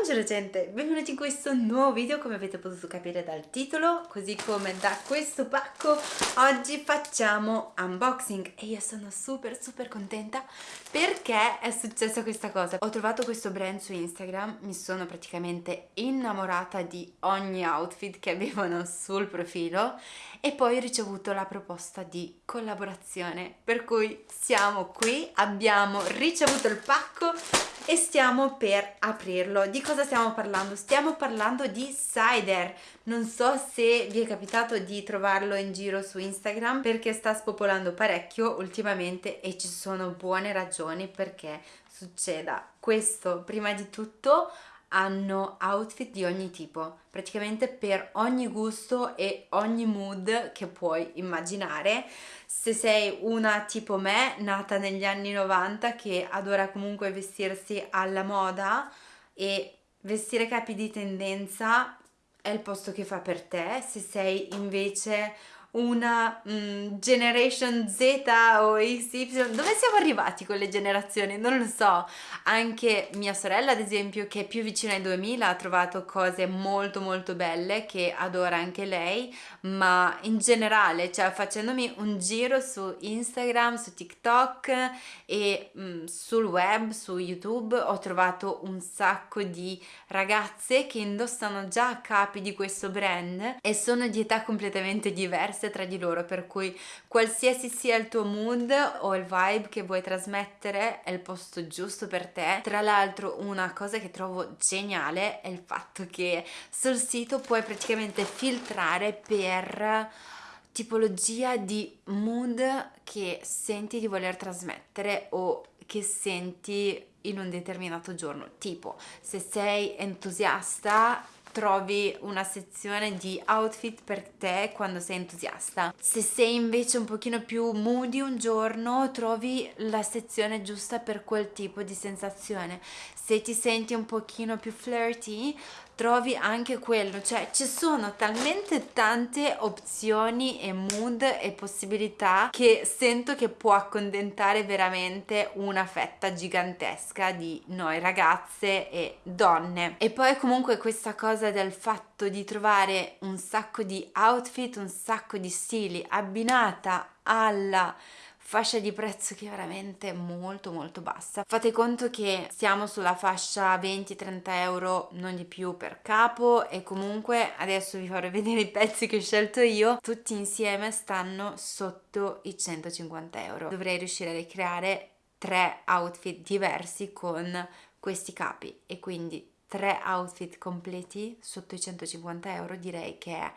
Buongiorno gente, benvenuti in questo nuovo video come avete potuto capire dal titolo così come da questo pacco oggi facciamo unboxing. E io sono super super contenta perché è successa questa cosa. Ho trovato questo brand su Instagram mi sono praticamente innamorata di ogni outfit che avevano sul profilo e poi ho ricevuto la proposta di collaborazione. Per cui siamo qui abbiamo ricevuto il pacco e stiamo per aprirlo. Di cosa stiamo parlando? Stiamo parlando di cider. Non so se vi è capitato di trovarlo in giro su Instagram perché sta spopolando parecchio ultimamente e ci sono buone ragioni perché succeda questo. Prima di tutto hanno outfit di ogni tipo, praticamente per ogni gusto e ogni mood che puoi immaginare. Se sei una tipo me, nata negli anni 90, che adora comunque vestirsi alla moda e vestire capi di tendenza è il posto che fa per te. Se sei invece una mm, generation Z o XY, dove siamo arrivati con le generazioni? Non lo so, anche mia sorella ad esempio che è più vicina ai 2000 ha trovato cose molto molto belle che adora anche lei, ma in generale, cioè facendomi un giro su Instagram, su TikTok e mm, sul web, su YouTube ho trovato un sacco di ragazze che indossano già capi di questo brand e sono di età completamente diverse diverse tra di loro per cui qualsiasi sia il tuo mood o il vibe che vuoi trasmettere è il posto giusto per te. Tra l'altro una cosa che trovo geniale è il fatto che sul sito puoi praticamente filtrare per tipologia di mood che senti di voler trasmettere o che senti in un determinato giorno. Tipo se sei entusiasta trovi una sezione di outfit per te quando sei entusiasta. Se sei invece un pochino più moody un giorno, trovi la sezione giusta per quel tipo di sensazione. Se ti senti un pochino più flirty, trovi anche quello, cioè ci sono talmente tante opzioni e mood e possibilità che sento che può accontentare veramente una fetta gigantesca di noi ragazze e donne. E poi comunque questa cosa del fatto di trovare un sacco di outfit, un sacco di stili abbinata alla fascia di prezzo che è veramente molto molto bassa. Fate conto che siamo sulla fascia 20-30 euro non di più per capo e comunque adesso vi farò vedere i pezzi che ho scelto io. Tutti insieme stanno sotto i 150 euro. Dovrei riuscire a ricreare tre outfit diversi con questi capi. E quindi tre outfit completi sotto i 150 euro direi che è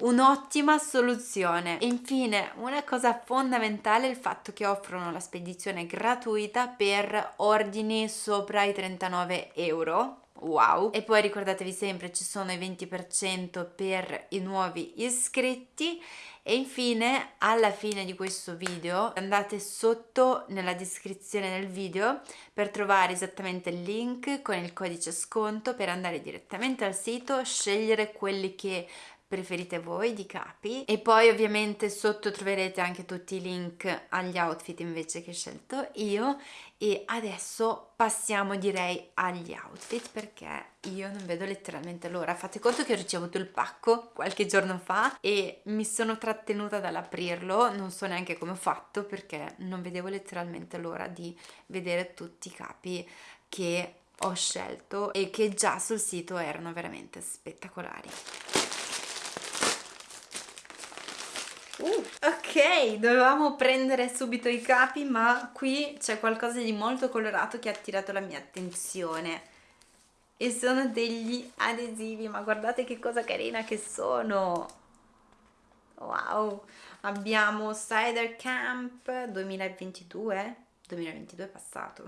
un'ottima soluzione. E infine una cosa fondamentale è il fatto che offrono la spedizione gratuita per ordini sopra i 39 euro wow. E poi ricordatevi sempre ci sono i 20% per i nuovi iscritti. E infine alla fine di questo video andate sotto nella descrizione del video per trovare esattamente il link con il codice sconto per andare direttamente al sito scegliere quelli che preferite voi di capi. E poi ovviamente sotto troverete anche tutti i link agli outfit invece che ho scelto io. E adesso passiamo direi agli outfit perché io non vedo letteralmente l'ora. Fate conto che ho ricevuto il pacco qualche giorno fa e mi sono trattenuta dall'aprirlo. Non so neanche come ho fatto perché non vedevo letteralmente l'ora di vedere tutti i capi che ho scelto e che già sul sito erano veramente spettacolari Uh, ok, dovevamo prendere subito i capi, ma qui c'è qualcosa di molto colorato che ha attirato la mia attenzione. E sono degli adesivi, ma guardate che cosa carina che sono! Wow! Abbiamo Cider Camp 2022, 2022 è passato.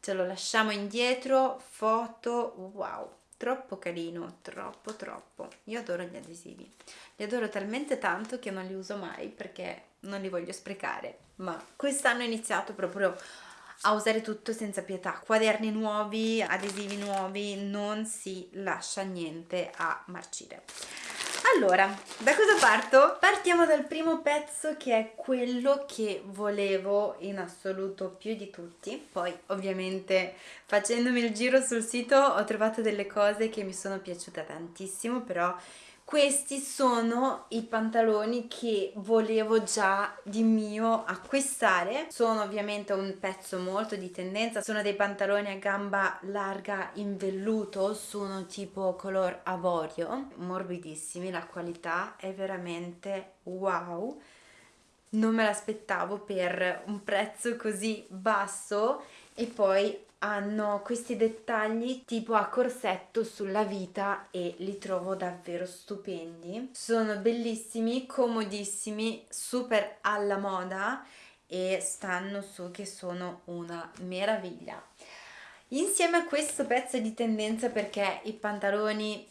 Ce lo lasciamo indietro, foto, wow! Troppo carino, troppo troppo. Io adoro gli adesivi, li adoro talmente tanto che non li uso mai perché non li voglio sprecare, ma quest'anno ho iniziato proprio a usare tutto senza pietà, quaderni nuovi, adesivi nuovi, non si lascia niente a marcire. Allora da cosa parto? partiamo dal primo pezzo che è quello che volevo in assoluto più di tutti poi ovviamente facendomi il giro sul sito ho trovato delle cose che mi sono piaciute tantissimo però questi sono i pantaloni che volevo già di mio acquistare. Sono ovviamente un pezzo molto di tendenza. Sono dei pantaloni a gamba larga in velluto sono tipo color avorio morbidissimi la qualità è veramente wow. Non me l'aspettavo per un prezzo così basso. E poi hanno questi dettagli tipo a corsetto sulla vita e li trovo davvero stupendi. Sono bellissimi comodissimi super alla moda e stanno su che sono una meraviglia. Insieme a questo pezzo di tendenza perché i pantaloni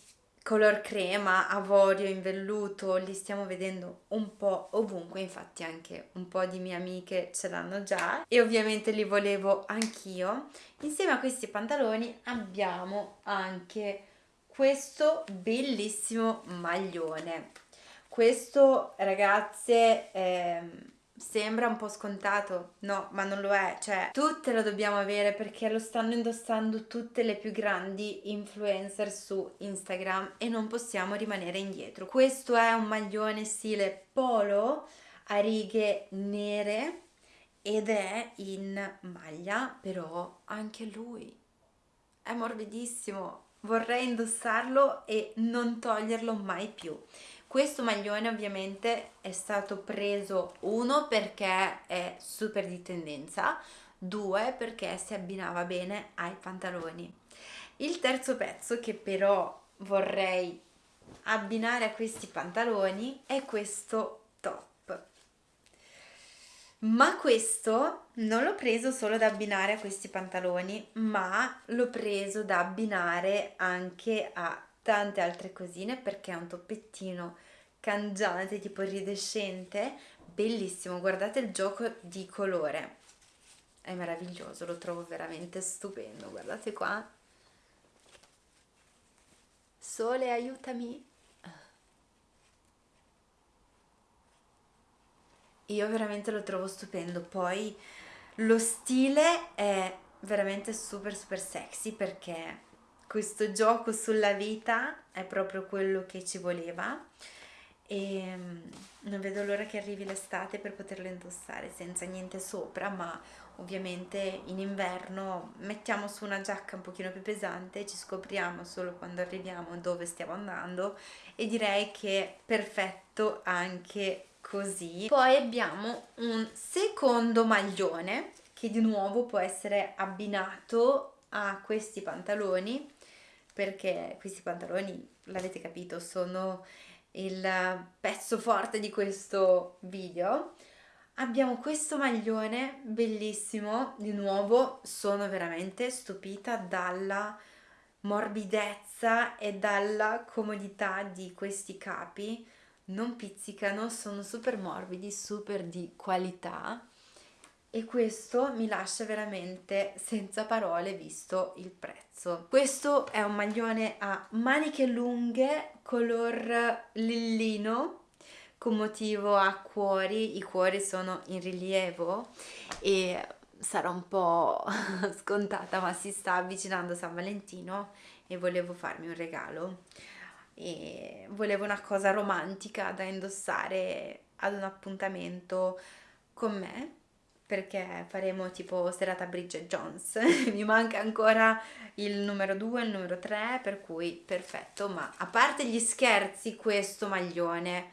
color crema, avorio, in velluto, li stiamo vedendo un po' ovunque, infatti anche un po' di mie amiche ce l'hanno già e ovviamente li volevo anch'io. Insieme a questi pantaloni abbiamo anche questo bellissimo maglione. Questo ragazze... Eh, Sembra un po' scontato, no, ma non lo è, cioè tutte lo dobbiamo avere perché lo stanno indossando tutte le più grandi influencer su Instagram e non possiamo rimanere indietro. Questo è un maglione stile polo a righe nere ed è in maglia, però anche lui è morbidissimo. Vorrei indossarlo e non toglierlo mai più questo maglione ovviamente è stato preso uno perché è super di tendenza due perché si abbinava bene ai pantaloni. Il terzo pezzo che però vorrei abbinare a questi pantaloni è questo top. Ma questo non l'ho preso solo da abbinare a questi pantaloni ma l'ho preso da abbinare anche a tante altre cosine perché è un toppettino cangiante tipo iridescente bellissimo. Guardate il gioco di colore. È meraviglioso lo trovo veramente stupendo. Guardate qua. Sole aiutami. Io veramente lo trovo stupendo. Poi lo stile è veramente super super sexy perché questo gioco sulla vita è proprio quello che ci voleva e mm, non vedo l'ora che arrivi l'estate per poterlo indossare senza niente sopra ma ovviamente in inverno mettiamo su una giacca un pochino più pesante ci scopriamo solo quando arriviamo dove stiamo andando e direi che è perfetto anche così. Poi abbiamo un secondo maglione che di nuovo può essere abbinato a questi pantaloni perché questi pantaloni, l'avete capito, sono il pezzo forte di questo video. Abbiamo questo maglione bellissimo, di nuovo sono veramente stupita dalla morbidezza e dalla comodità di questi capi, non pizzicano, sono super morbidi, super di qualità e questo mi lascia veramente senza parole visto il prezzo. Questo è un maglione a maniche lunghe color lillino con motivo a cuori, i cuori sono in rilievo e sarà un po' scontata ma si sta avvicinando San Valentino e volevo farmi un regalo. E volevo una cosa romantica da indossare ad un appuntamento con me perché faremo tipo serata Bridget Jones. Mi manca ancora il numero 2 il numero 3 per cui perfetto. Ma a parte gli scherzi questo maglione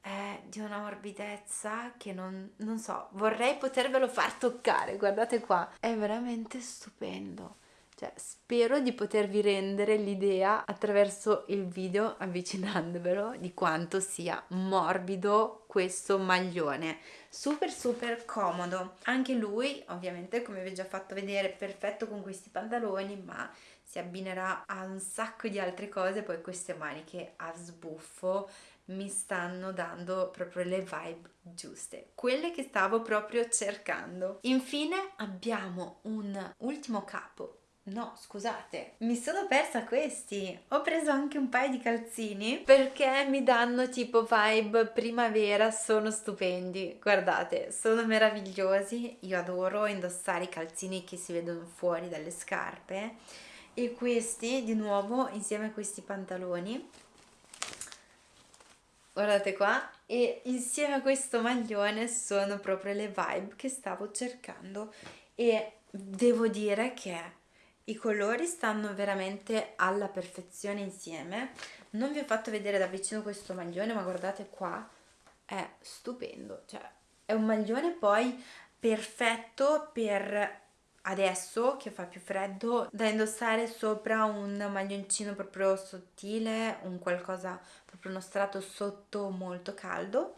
è di una morbidezza che non, non so vorrei potervelo far toccare guardate qua. È veramente stupendo. Cioè, spero di potervi rendere l'idea attraverso il video avvicinandovelo di quanto sia morbido questo maglione super super comodo anche lui ovviamente come vi ho già fatto vedere perfetto con questi pantaloni ma si abbinerà a un sacco di altre cose poi queste maniche a sbuffo mi stanno dando proprio le vibe giuste, quelle che stavo proprio cercando. Infine abbiamo un ultimo capo No, scusate, mi sono persa questi. Ho preso anche un paio di calzini perché mi danno tipo vibe primavera, sono stupendi. Guardate, sono meravigliosi. Io adoro indossare i calzini che si vedono fuori dalle scarpe. E questi, di nuovo, insieme a questi pantaloni. Guardate qua. E insieme a questo maglione sono proprio le vibe che stavo cercando. E devo dire che i colori stanno veramente alla perfezione insieme. Non vi ho fatto vedere da vicino questo maglione, ma guardate qua, è stupendo. Cioè, è un maglione poi perfetto per adesso che fa più freddo da indossare sopra un maglioncino proprio sottile, un qualcosa proprio uno strato sotto molto caldo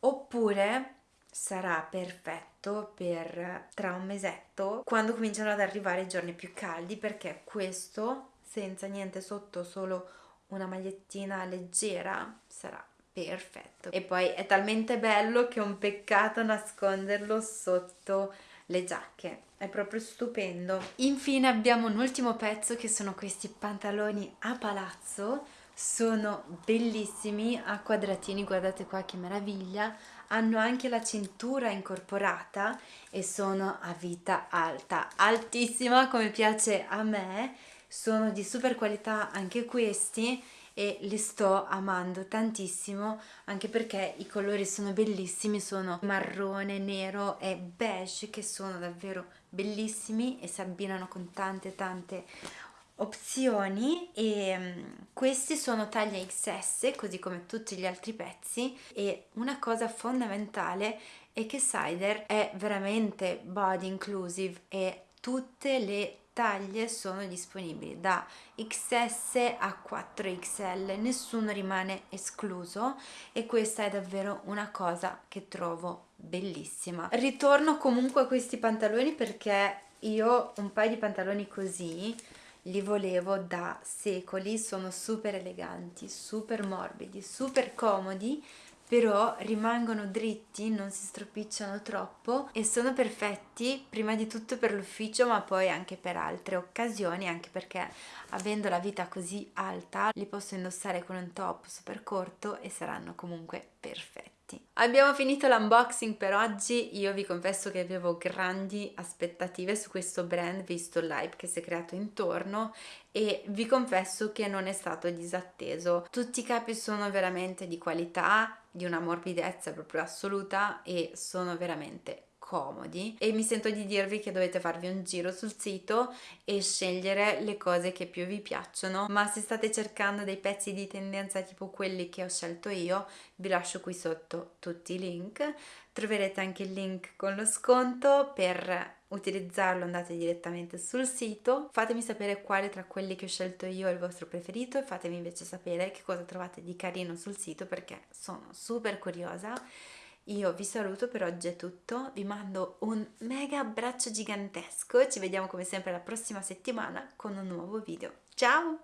oppure sarà perfetto per tra un mesetto quando cominciano ad arrivare i giorni più caldi perché questo senza niente sotto solo una magliettina leggera sarà perfetto. E poi è talmente bello che è un peccato nasconderlo sotto le giacche. È proprio stupendo. Infine abbiamo un ultimo pezzo che sono questi pantaloni a palazzo. Sono bellissimi a quadratini guardate qua che meraviglia hanno anche la cintura incorporata e sono a vita alta, altissima come piace a me, sono di super qualità anche questi e li sto amando tantissimo anche perché i colori sono bellissimi, sono marrone, nero e beige che sono davvero bellissimi e si abbinano con tante tante opzioni e mm, questi sono taglia XS così come tutti gli altri pezzi e una cosa fondamentale è che Cider è veramente body inclusive e tutte le taglie sono disponibili da XS a 4XL, nessuno rimane escluso e questa è davvero una cosa che trovo bellissima. Ritorno comunque a questi pantaloni perché io un paio di pantaloni così li volevo da secoli, sono super eleganti, super morbidi, super comodi, però rimangono dritti, non si stropicciano troppo e sono perfetti prima di tutto per l'ufficio ma poi anche per altre occasioni, anche perché avendo la vita così alta li posso indossare con un top super corto e saranno comunque perfetti fatti. Abbiamo finito l'unboxing per oggi, io vi confesso che avevo grandi aspettative su questo brand visto live che si è creato intorno e vi confesso che non è stato disatteso. Tutti i capi sono veramente di qualità, di una morbidezza proprio assoluta e sono veramente comodi e mi sento di dirvi che dovete farvi un giro sul sito e scegliere le cose che più vi piacciono ma se state cercando dei pezzi di tendenza tipo quelli che ho scelto io vi lascio qui sotto tutti i link. Troverete anche il link con lo sconto per utilizzarlo andate direttamente sul sito. Fatemi sapere quale tra quelli che ho scelto io è il vostro preferito e fatemi invece sapere che cosa trovate di carino sul sito perché sono super curiosa io vi saluto per oggi è tutto, vi mando un mega abbraccio gigantesco ci vediamo come sempre la prossima settimana con un nuovo video. Ciao!